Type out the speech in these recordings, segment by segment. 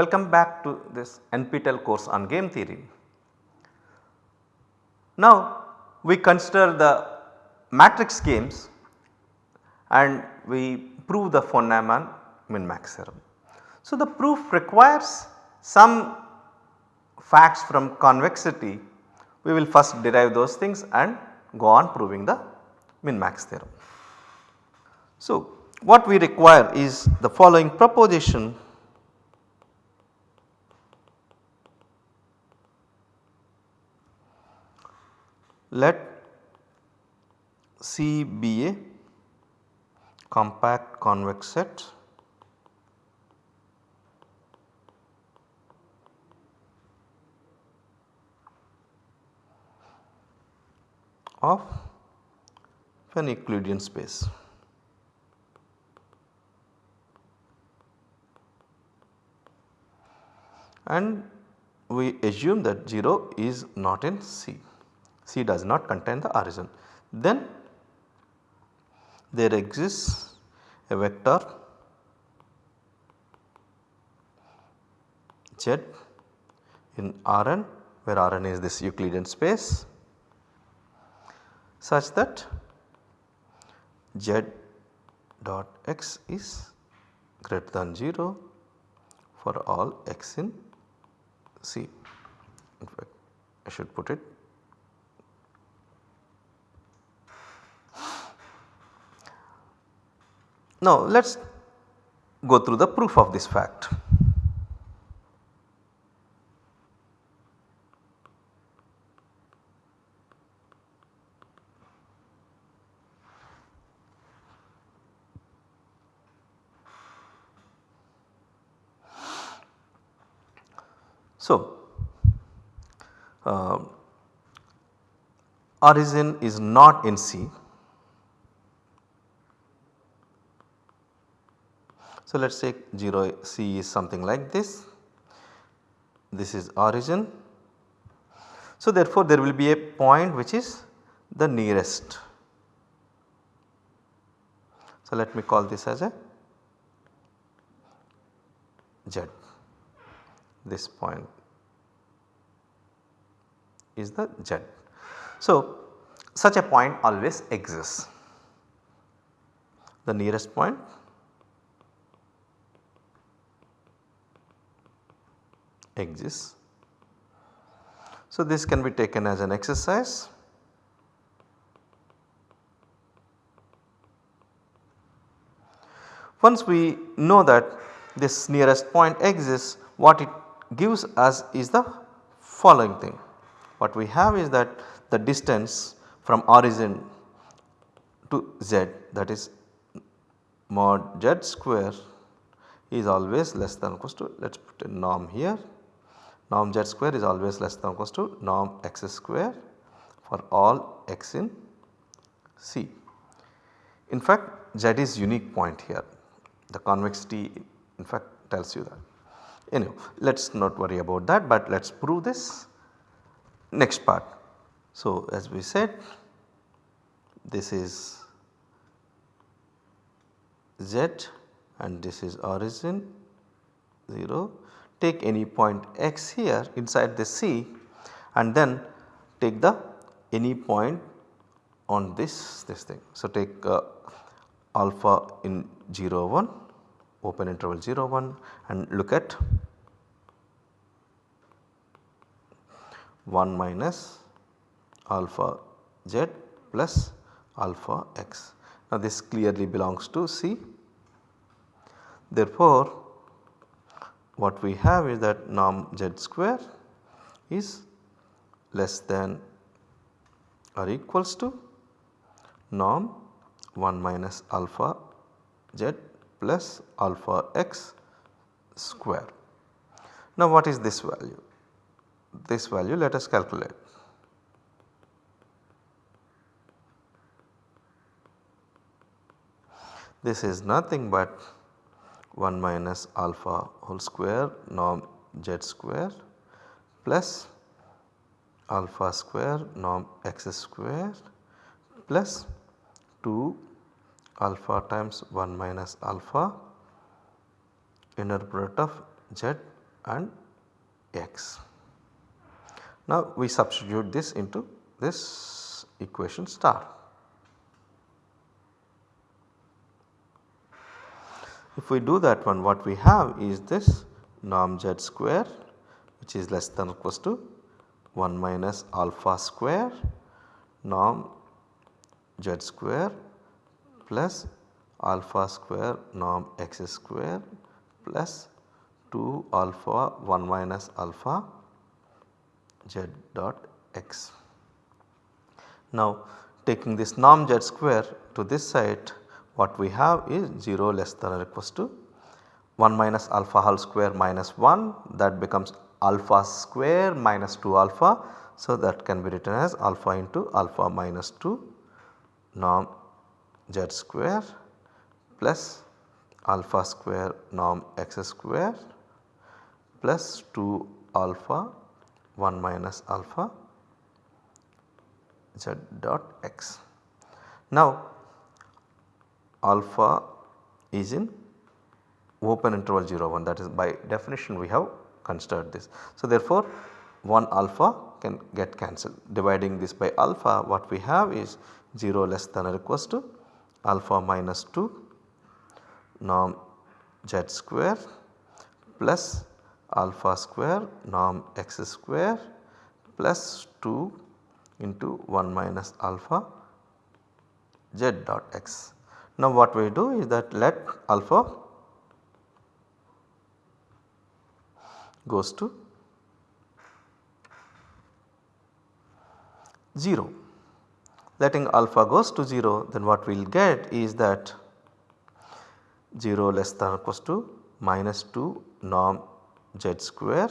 Welcome back to this NPTEL course on game theory. Now we consider the matrix games and we prove the von Neumann min max theorem. So the proof requires some facts from convexity we will first derive those things and go on proving the min max theorem. So what we require is the following proposition let C be a compact convex set of an Euclidean space. And we assume that 0 is not in C, C does not contain the origin. Then there exists a vector Z in Rn where Rn is this Euclidean space such that z dot x is greater than 0 for all x in C. In fact, I should put it Now let us go through the proof of this fact. So, uh, origin is not in C. So, let us take 0 C is something like this, this is origin. So, therefore, there will be a point which is the nearest. So, let me call this as a Z this point is the Z. So, such a point always exists. The nearest point exists. So, this can be taken as an exercise. Once we know that this nearest point exists what it gives us is the following thing. What we have is that the distance from origin to z that is mod z square is always less than equals to let us put a norm here norm z square is always less than or equals to norm x square for all x in C. In fact z is unique point here the convexity in fact tells you that. Anyway, let us not worry about that but let us prove this next part. So, as we said this is z and this is origin 0 take any point x here inside the C and then take the any point on this this thing. So, take uh, alpha in 0 1 open interval 0 1 and look at 1 minus alpha z plus alpha x. Now this clearly belongs to C. Therefore, what we have is that norm z square is less than or equals to norm 1 minus alpha z plus alpha x square. Now what is this value? This value let us calculate. This is nothing but 1 minus alpha whole square norm z square plus alpha square norm x square plus 2 alpha times 1 minus alpha inner product of z and x. Now we substitute this into this equation star. If we do that one what we have is this norm z square which is less than or equals to 1 minus alpha square norm z square plus alpha square norm x square plus 2 alpha 1 minus alpha z dot x. Now taking this norm z square to this side what we have is 0 less than or equals to 1 minus alpha whole square minus 1 that becomes alpha square minus 2 alpha. So that can be written as alpha into alpha minus 2 norm z square plus alpha square norm x square plus 2 alpha 1 minus alpha z dot x. Now alpha is in open interval 0 1 that is by definition we have considered this. So therefore 1 alpha can get cancelled dividing this by alpha what we have is 0 less than or equals to alpha minus 2 norm z square plus alpha square norm x square plus 2 into 1 minus alpha z dot x. Now what we do is that let alpha goes to 0. Letting alpha goes to 0 then what we will get is that 0 less than or equals to minus 2 norm z square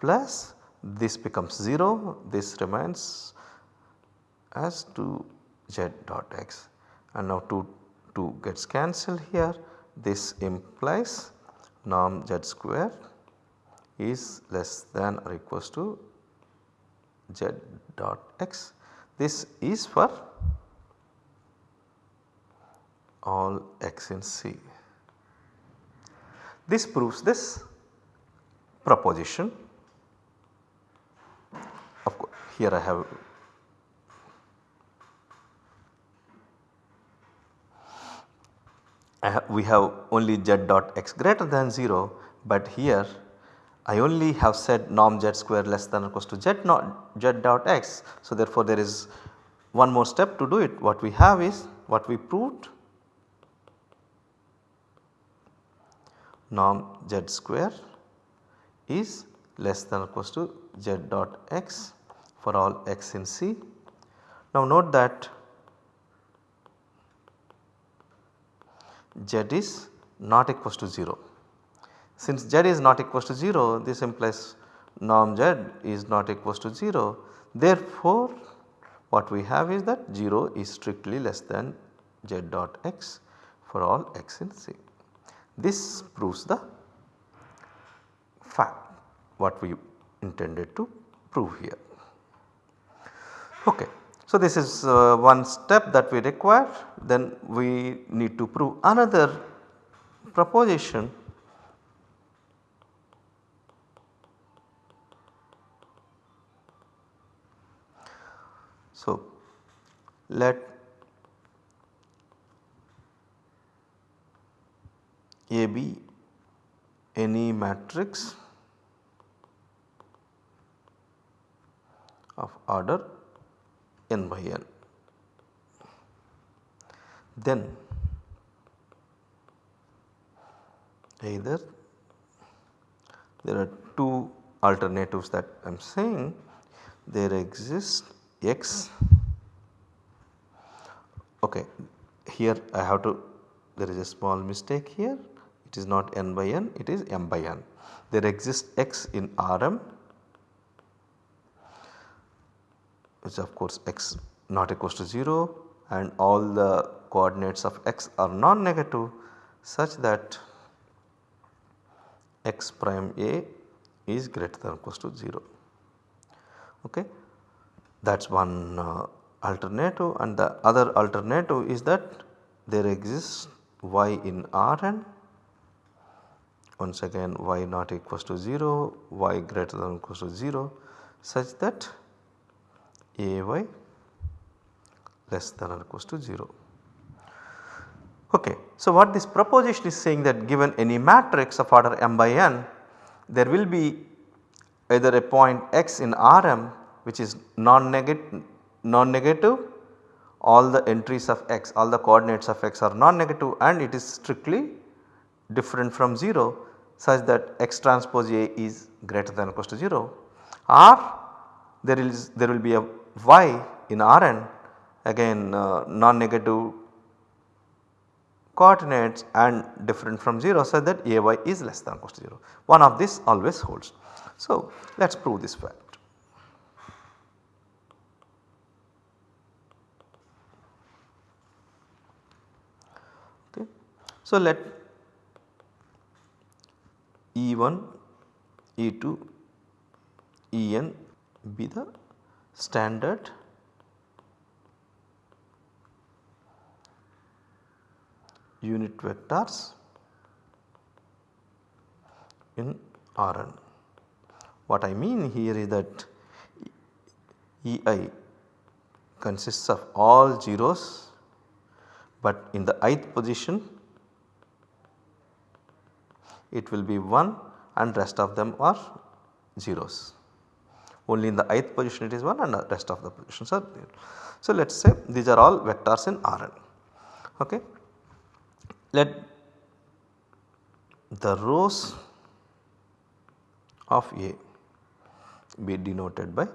plus this becomes 0 this remains as 2 z dot x and now 2 2 gets cancelled here this implies norm z square is less than or equals to z dot x. This is for all x in C. This proves this proposition. Of course, here I have we have only z dot x greater than 0, but here I only have said norm z square less than or equals to z not z dot x. So therefore there is one more step to do it what we have is what we proved norm z square is less than or equals to z dot x for all x in C. Now note that z is not equals to 0. Since z is not equals to 0 this implies norm z is not equals to 0 therefore what we have is that 0 is strictly less than z dot x for all x in C. This proves the fact what we intended to prove here. Okay. So, this is uh, one step that we require then we need to prove another proposition. So, let A be any matrix of order n by n. Then either there are two alternatives that I am saying there exists x okay here I have to there is a small mistake here it is not n by n it is m by n. There exists x in Rm which of course x not equals to 0 and all the coordinates of x are non-negative such that x prime a is greater than or equals to 0. Okay. That is one uh, alternative and the other alternative is that there exists y in Rn once again y not equals to 0, y greater than or equals to 0 such that ay less than or equals to 0. Okay. So, what this proposition is saying that given any matrix of order m by n there will be either a point x in Rm which is non-negative non -negative all the entries of x all the coordinates of x are non-negative and it is strictly different from 0 such that x transpose A is greater than or equals to 0 or there is there will be a y in Rn again uh, non-negative coordinates and different from 0 such that Ay is less than or equals to 0. One of this always holds. So, let us prove this fact. Okay. So, let E1, E2, En be the standard unit vectors in Rn. What I mean here is that Ei consists of all zeros but in the ith position it will be 1 and rest of them are zeros. Only in the ith position it is 1 and the rest of the positions are 0. So, let us say these are all vectors in Rn. Okay. Let the rows of A be denoted by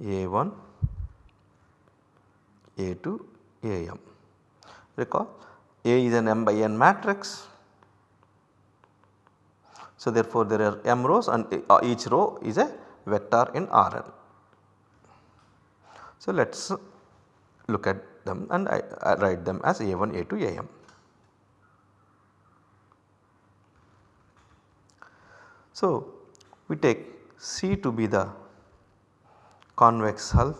A1, A2, Am. Recall A is an m by n matrix. So, therefore, there are m rows and uh, each row is a vector in Rn. So, let us look at them and I, I write them as A1, A2, Am. So, we take C to be the convex hull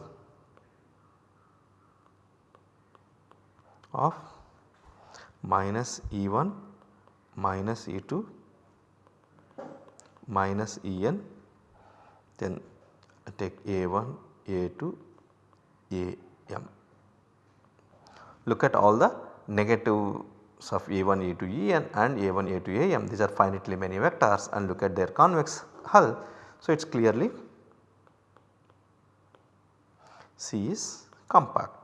of minus E1 minus E2 minus En then take A1, A2, Am. Look at all the negatives of A1, A2, En and A1, A2, Am these are finitely many vectors and look at their convex hull. So, it is clearly C is compact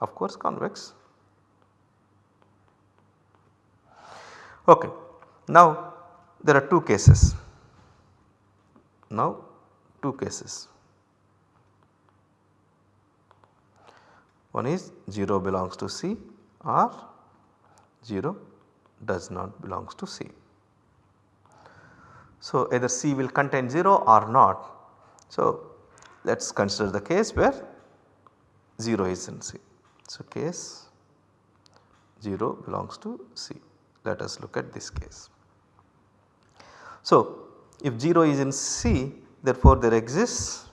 of course convex. Okay. Now there are two cases, now two cases. One is 0 belongs to C or 0 does not belongs to C. So, either C will contain 0 or not. So, let us consider the case where 0 is in C. So, case 0 belongs to C. Let us look at this case. So, if 0 is in C therefore there exists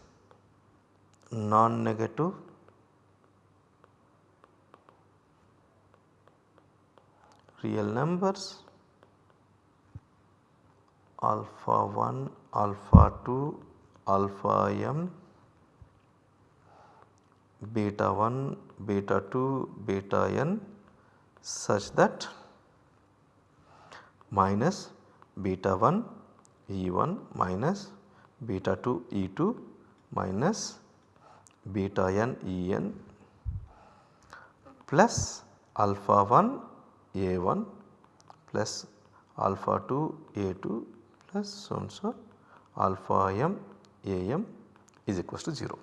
non-negative real numbers alpha 1, alpha 2, alpha m, beta 1, beta 2, beta n such that minus beta 1 E1 minus beta 2 E2 minus beta n En plus alpha 1 a1 plus alpha 2 A2 plus so and so alpha m Am is equals to 0.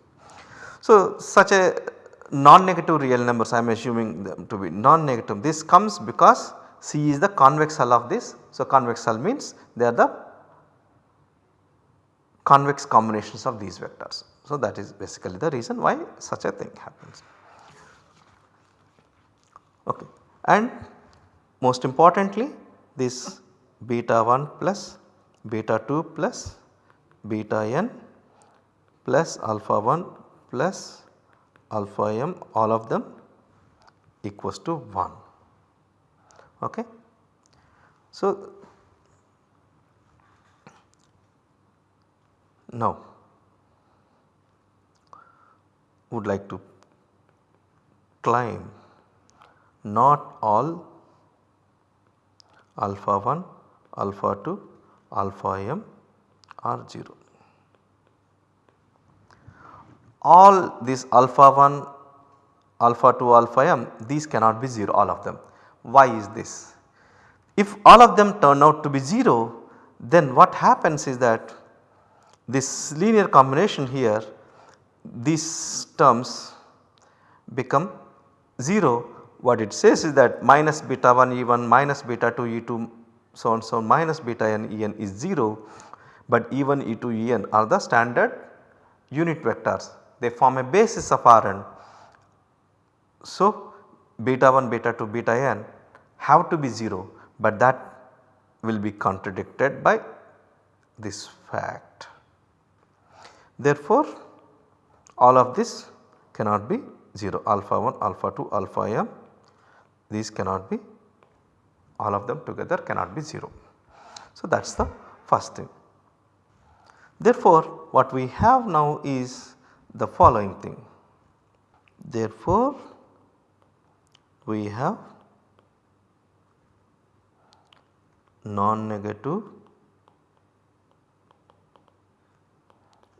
So, such a non-negative real numbers I am assuming them to be non-negative this comes because C is the convex hull of this. So, convex hull means they are the convex combinations of these vectors. So, that is basically the reason why such a thing happens. Okay. And most importantly this beta 1 plus beta 2 plus beta n plus alpha 1 plus alpha m all of them equals to 1. Okay. So, now would like to claim not all alpha 1, alpha 2, alpha m are 0. All these alpha 1, alpha 2, alpha m these cannot be 0 all of them. Why is this? If all of them turn out to be 0 then what happens is that this linear combination here these terms become 0 what it says is that minus beta 1 E1 minus beta 2 E2 so on so on minus beta n En is 0 but E1 E2 En are the standard unit vectors they form a basis of Rn. So beta 1 beta 2 beta n have to be 0 but that will be contradicted by this fact. Therefore, all of this cannot be 0 alpha 1 alpha 2 alpha m these cannot be all of them together cannot be 0. So that is the first thing. Therefore, what we have now is the following thing. Therefore, we have non-negative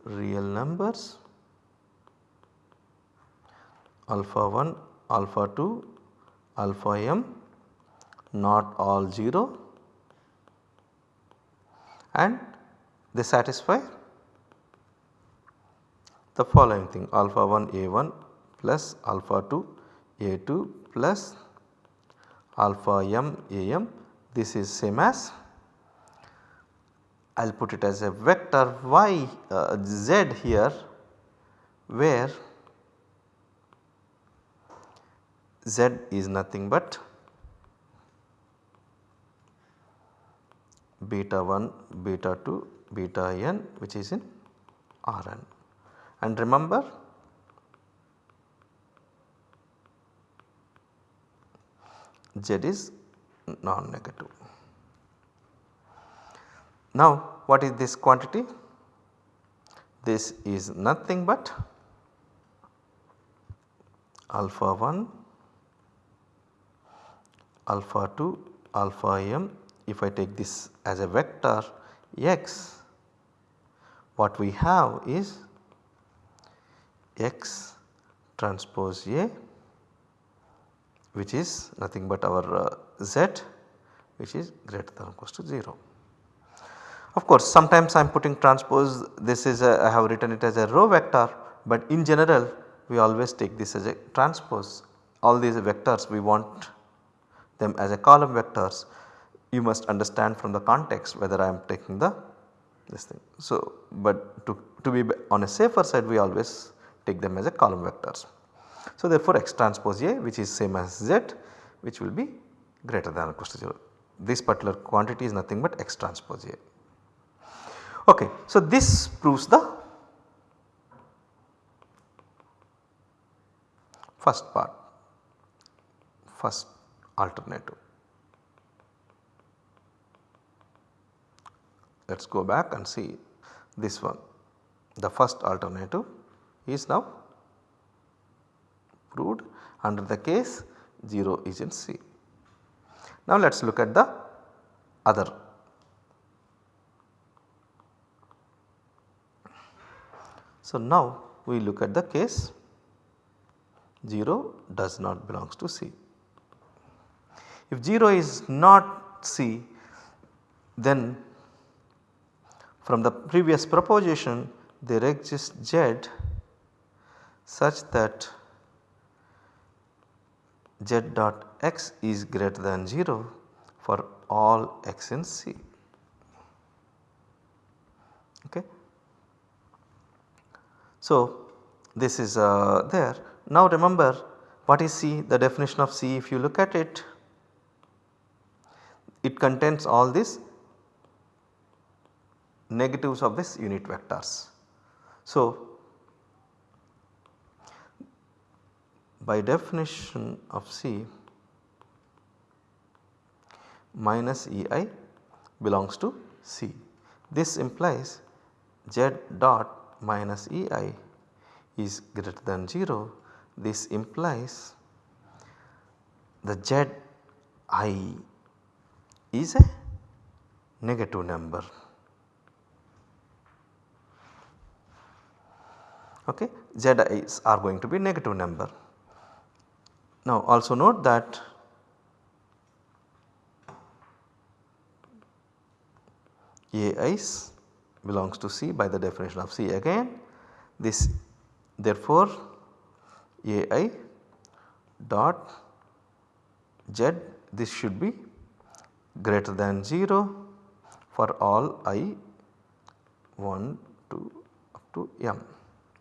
real numbers alpha 1, alpha 2, alpha m not all 0 and they satisfy the following thing alpha 1 a1 plus alpha 2 a2 plus alpha m a m this is same as I will put it as a vector y uh, z here where z is nothing but beta 1, beta 2, beta n which is in Rn. And remember Z is non-negative. Now what is this quantity? This is nothing but alpha 1, alpha 2, alpha m if I take this as a vector x what we have is x transpose A which is nothing but our uh, z which is greater than or equal to 0. Of course sometimes I am putting transpose this is a, I have written it as a row vector but in general we always take this as a transpose all these vectors we want them as a column vectors you must understand from the context whether I am taking the this thing. So, but to, to be on a safer side we always take them as a column vectors. So, therefore, x transpose A which is same as z which will be greater than or equal to 0. This particular quantity is nothing but x transpose A. Okay, so this proves the first part, first alternative. Let us go back and see this one. The first alternative is now proved under the case 0 is in C. Now let us look at the other. So now we look at the case 0 does not belongs to C. If 0 is not C then from the previous proposition there exists z such that z dot x is greater than 0 for all x in C. Okay. So, this is uh, there. Now remember what is C? The definition of C if you look at it, it contains all these negatives of this unit vectors. So, by definition of C minus ei belongs to C. This implies z dot minus ei is greater than 0. This implies the z i is a negative number. Okay. Zi's are going to be negative number. Now also note that Ai's belongs to C by the definition of C again this therefore Ai dot Z this should be greater than 0 for all i 1 to up to m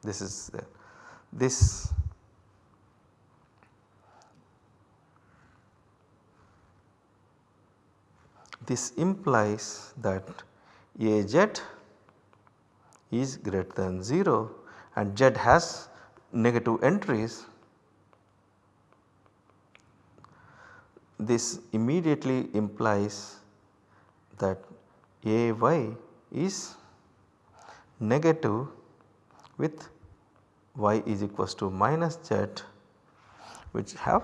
this is there. this this implies that Az is greater than 0 and Z has negative entries this immediately implies that Ay is negative with y is equals to minus z which have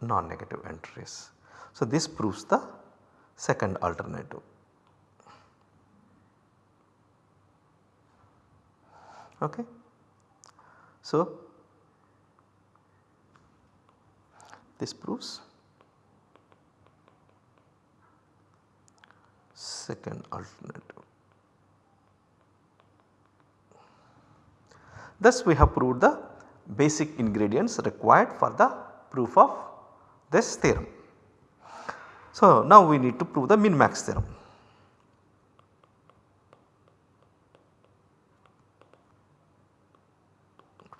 non-negative entries. So, this proves the second alternative. Okay. So, this proves second alternative. Thus we have proved the basic ingredients required for the proof of this theorem. So now we need to prove the min max theorem.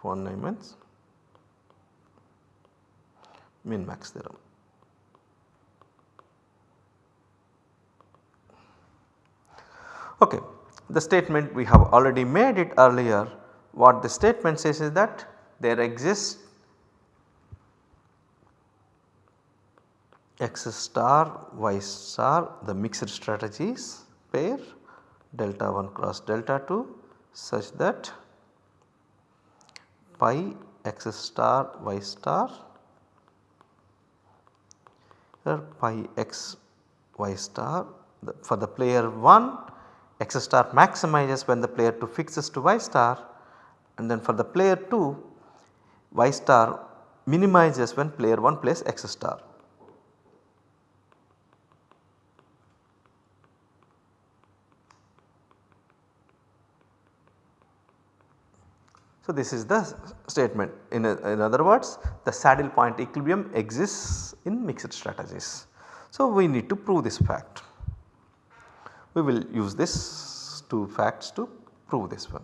Von Neumann's min max theorem. Okay. The statement we have already made it earlier what the statement says is that there exists x star y star the mixed strategies pair delta 1 cross delta 2 such that pi x star y star or pi x y star the, for the player 1 x star maximizes when the player 2 fixes to y star and then for the player 2 y star minimizes when player 1 plays x star. So, this is the statement in, a, in other words the saddle point equilibrium exists in mixed strategies. So, we need to prove this fact we will use this two facts to prove this one.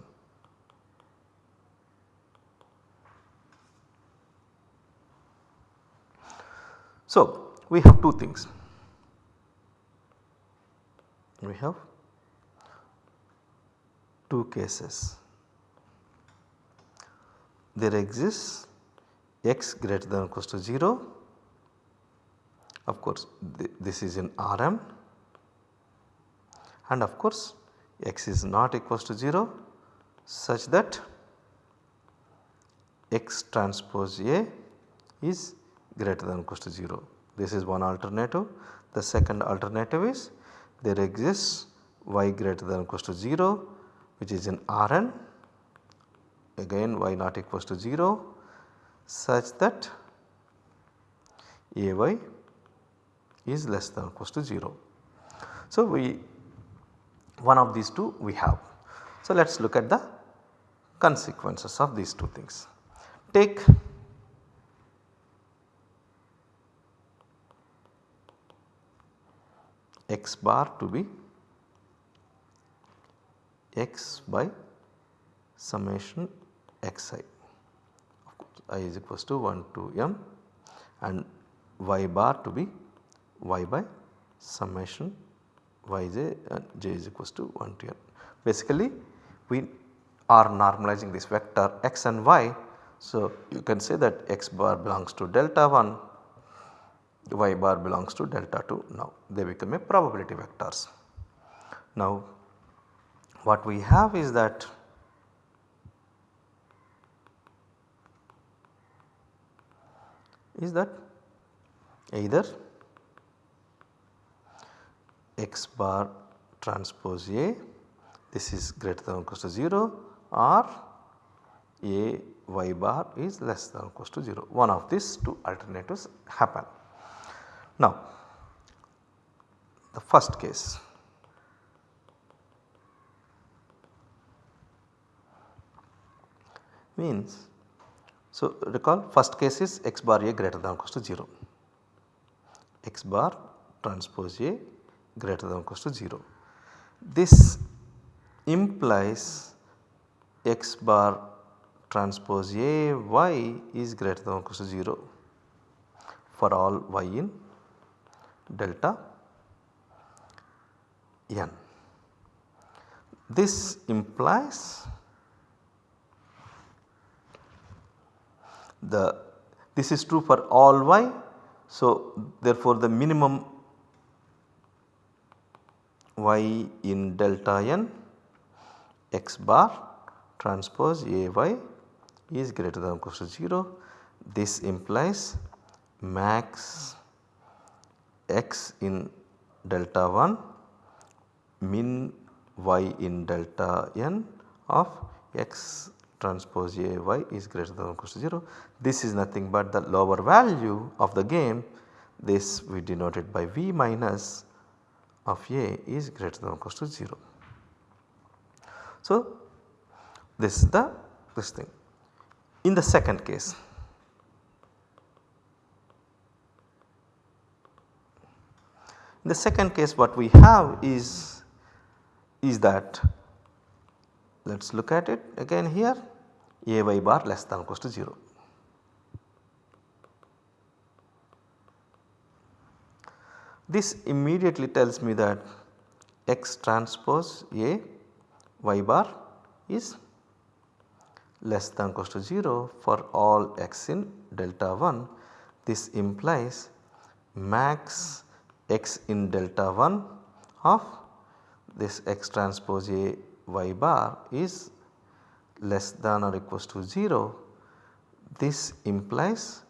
So, we have two things. We have two cases. There exists x greater than or equals to 0. Of course, th this is in Rm and of course x is not equals to 0 such that x transpose A is greater than or equals to 0. This is one alternative. The second alternative is there exists y greater than or equals to 0 which is in Rn again y not equals to 0 such that Ay is less than or equals to 0. So, we one of these two we have. So, let us look at the consequences of these two things. Take x bar to be x by summation xi of course i is equals to 1 to m and y bar to be y by summation yj and j is equals to 1 to n. Basically we are normalizing this vector x and y. So, you can say that x bar belongs to delta 1 y bar belongs to delta 2 now they become a probability vectors. Now what we have is that is that either x bar transpose A this is greater than or equal to 0 or A y bar is less than or equal to 0 one of these two alternatives happen. Now the first case means so recall first case is x bar A greater than or equal to 0 x bar transpose A greater than or equal to 0. This implies x bar transpose A y is greater than or equal to 0 for all y in delta n. This implies the this is true for all y. So, therefore, the minimum y in delta n x bar transpose A y is greater than or equal to 0. This implies max x in delta 1 min y in delta n of x transpose A y is greater than or equal to 0. This is nothing but the lower value of the game this we denoted by V minus of A is greater than or equal to 0. So, this is the this thing. In the second case in the second case what we have is is that let us look at it again here a y bar less than or equal to 0. This immediately tells me that x transpose A y bar is less than or equal to 0 for all x in delta 1. This implies max x in delta 1 of this x transpose A y bar is less than or equals to 0, this implies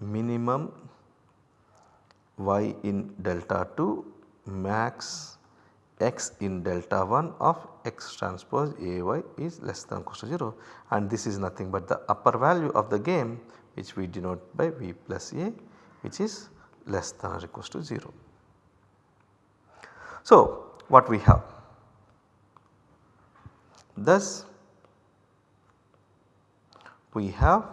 minimum y in delta 2 max x in delta 1 of x transpose A y is less than or equal to 0 and this is nothing but the upper value of the game which we denote by V plus A which is less than or equal to 0. So, what we have? Thus, we have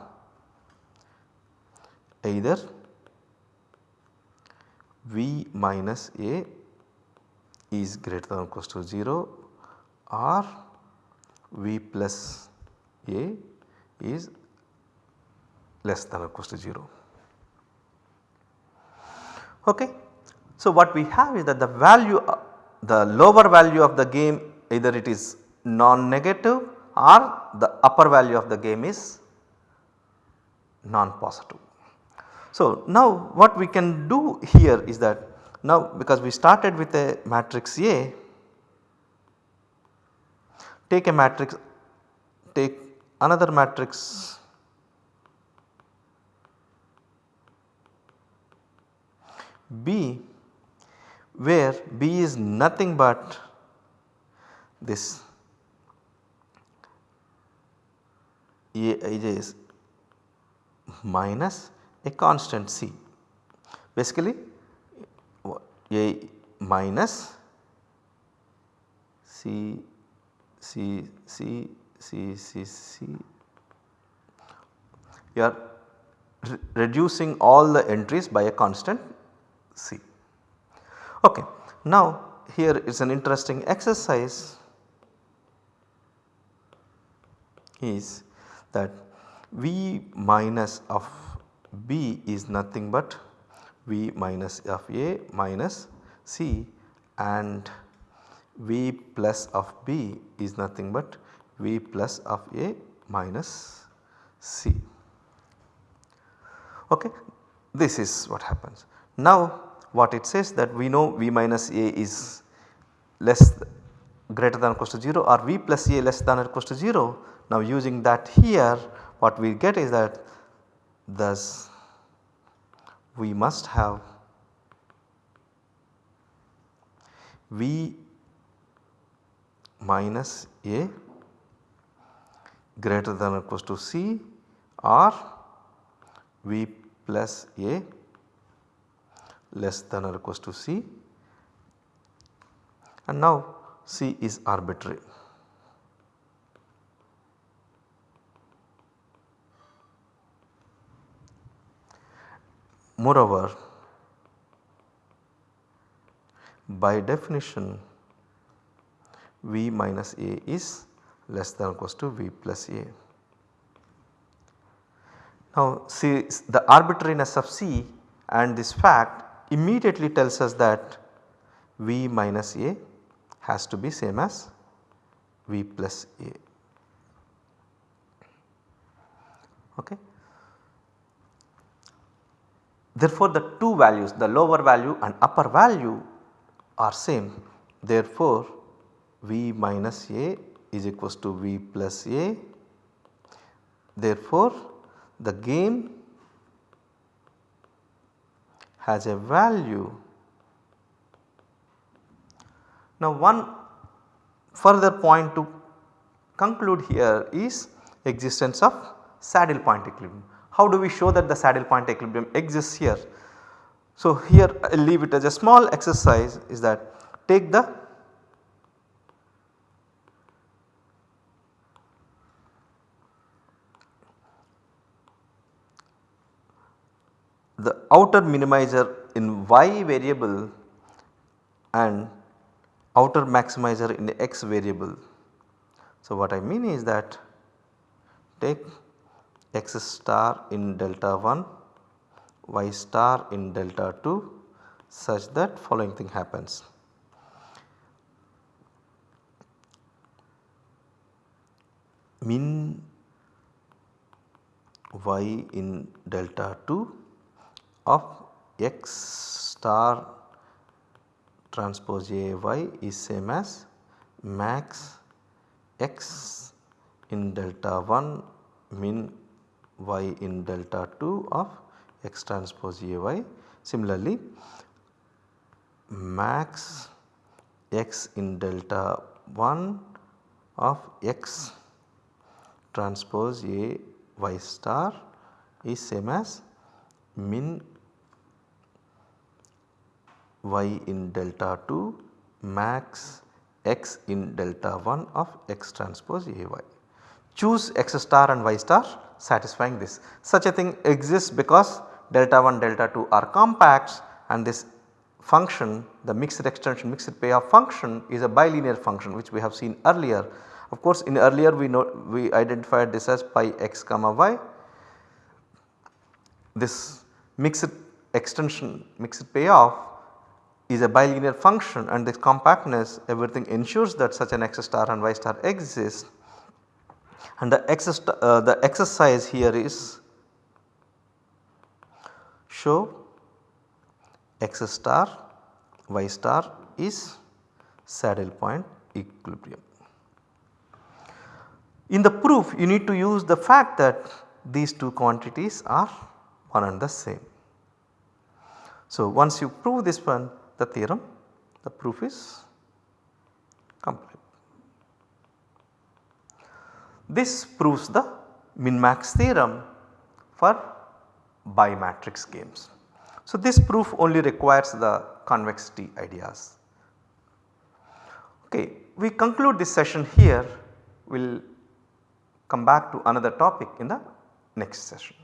either V minus A is greater than or equal to 0 or V plus A is less than or equal to 0. Okay. So, what we have is that the value the lower value of the game either it is non-negative or the upper value of the game is non-positive. So, now what we can do here is that now because we started with a matrix A take a matrix take another matrix B where B is nothing but this A is minus a constant C. Basically A minus C, C, C, C, C, C. You are re reducing all the entries by a constant C. Okay. Now here is an interesting exercise is that V minus of B is nothing but V minus of A minus C and V plus of B is nothing but V plus of A minus C. Okay. This is what happens. Now what it says that we know V minus A is less greater than or equal to 0 or V plus A less than or equal to 0. Now using that here what we get is that thus we must have V minus A greater than or equal to C or V plus A less than or equal to C and now C is arbitrary. Moreover, by definition V minus A is less than or equal to V plus A. Now see the arbitrariness of C and this fact immediately tells us that V minus A has to be same as V plus A. Okay. Therefore, the two values the lower value and upper value are same therefore, V minus A is equals to V plus A. Therefore, the game has a value. Now one further point to conclude here is existence of saddle point equilibrium. How do we show that the saddle point equilibrium exists here? So here I will leave it as a small exercise is that take the the outer minimizer in y variable and outer maximizer in the x variable. So what I mean is that take x star in delta 1, y star in delta 2 such that following thing happens. Min y in delta 2 of x star transpose A y is same as max x in delta 1 min y in delta 2 of x transpose A y. Similarly, max x in delta 1 of x transpose A y star is same as min y in delta 2 max x in delta 1 of x transpose A y. Choose x star and y star satisfying this. Such a thing exists because delta 1 delta 2 are compacts and this function the mixed extension mixed payoff function is a bilinear function which we have seen earlier. Of course in earlier we know we identified this as pi x comma y. This mixed extension mixed payoff is a bilinear function and this compactness everything ensures that such an x star and y star exists and the, x star, uh, the exercise here is show x star y star is saddle point equilibrium. In the proof you need to use the fact that these two quantities are one and the same. So once you prove this one the theorem the proof is complete. This proves the min max theorem for bimatrix games. So this proof only requires the convexity ideas. Okay, we conclude this session here we will come back to another topic in the next session.